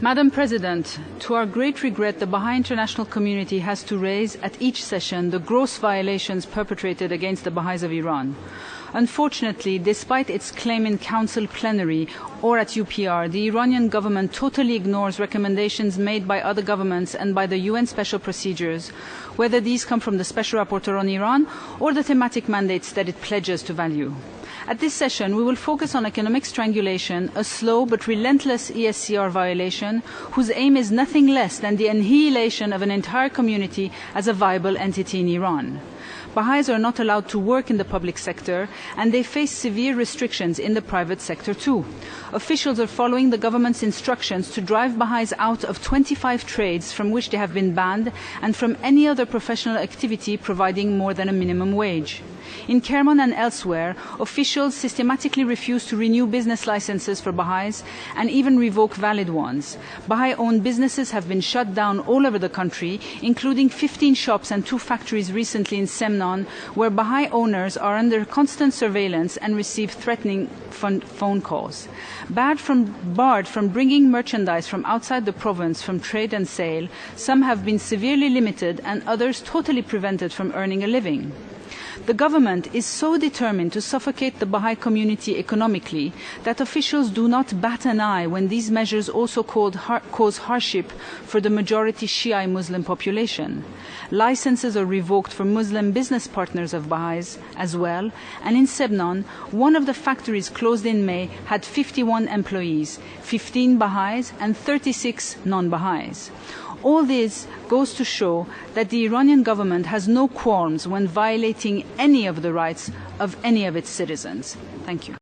Madam President, to our great regret, the Baha'i international community has to raise at each session the gross violations perpetrated against the Baha'is of Iran. Unfortunately, despite its claim in Council plenary or at UPR, the Iranian government totally ignores recommendations made by other governments and by the UN special procedures, whether these come from the Special Rapporteur on Iran or the thematic mandates that it pledges to value. At this session, we will focus on economic strangulation, a slow but relentless ESCR violation whose aim is nothing less than the annihilation of an entire community as a viable entity in Iran. Baha'is are not allowed to work in the public sector and they face severe restrictions in the private sector too. Officials are following the government's instructions to drive Baha'is out of 25 trades from which they have been banned and from any other professional activity providing more than a minimum wage. In Kerman and elsewhere, officials systematically refuse to renew business licenses for Baha'is and even revoke valid ones. Baha'i-owned businesses have been shut down all over the country, including 15 shops and two factories recently in Semnan, where Baha'i owners are under constant surveillance and receive threatening phone calls. Barred from, barred from bringing merchandise from outside the province from trade and sale, some have been severely limited and others totally prevented from earning a living. The government is so determined to suffocate the Baha'i community economically that officials do not bat an eye when these measures also cause hardship for the majority Shia Muslim population. Licenses are revoked for Muslim business partners of Baha'is as well, and in Semnan, one of the factories closed in May had 51 employees, 15 Baha'is and 36 non-Baha'is. All this goes to show that the Iranian government has no qualms when violating any of the rights of any of its citizens. Thank you.